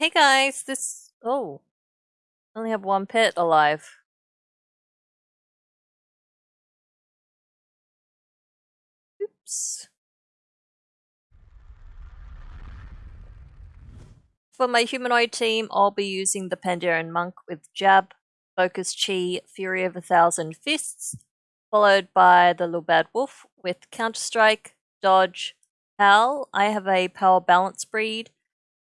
Hey guys, this. Oh. I only have one pet alive. Oops. For my humanoid team, I'll be using the Pandaren Monk with Jab, Focus Chi, Fury of a Thousand Fists, followed by the Little Bad Wolf with Counter Strike, Dodge, Howl. I have a Power Balance breed.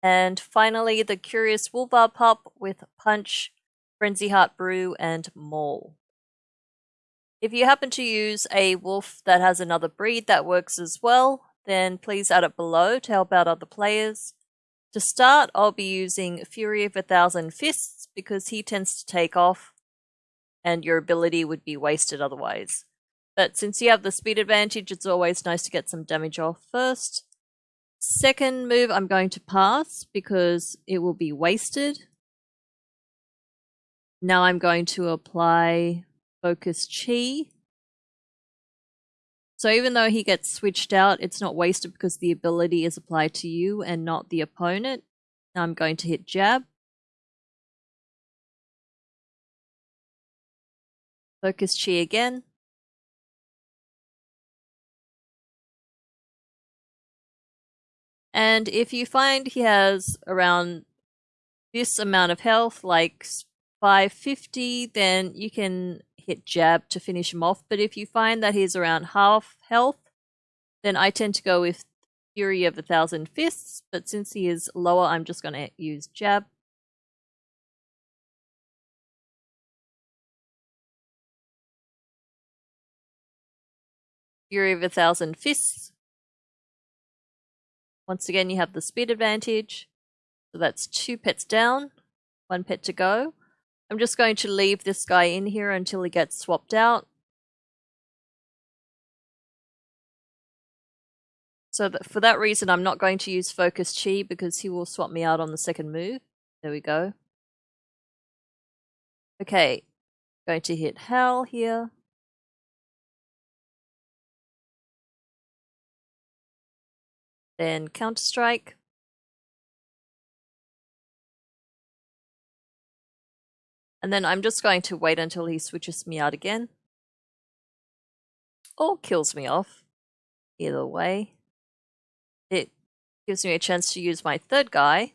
And finally, the Curious Wolvar Pup with Punch, Frenzyheart Brew, and Maul. If you happen to use a wolf that has another breed that works as well, then please add it below to help out other players. To start, I'll be using Fury of a Thousand Fists because he tends to take off and your ability would be wasted otherwise. But since you have the speed advantage, it's always nice to get some damage off first. Second move, I'm going to pass because it will be wasted. Now I'm going to apply Focus Chi. So even though he gets switched out, it's not wasted because the ability is applied to you and not the opponent. Now I'm going to hit Jab. Focus Chi again. And if you find he has around this amount of health, like 550, then you can hit jab to finish him off. But if you find that he's around half health, then I tend to go with Fury of a Thousand Fists. But since he is lower, I'm just going to use jab. Fury of a Thousand Fists. Once again, you have the speed advantage. So that's two pets down, one pet to go. I'm just going to leave this guy in here until he gets swapped out. So that for that reason, I'm not going to use Focus Chi because he will swap me out on the second move. There we go. Okay, going to hit Howl here. Then Counter Strike. And then I'm just going to wait until he switches me out again. Or kills me off. Either way. It gives me a chance to use my third guy.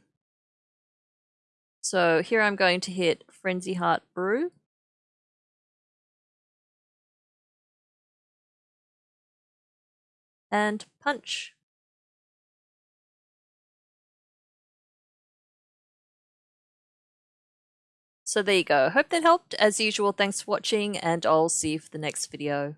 So here I'm going to hit Frenzy Heart Brew. And punch. So there you go. Hope that helped. As usual, thanks for watching and I'll see you for the next video.